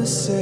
the same.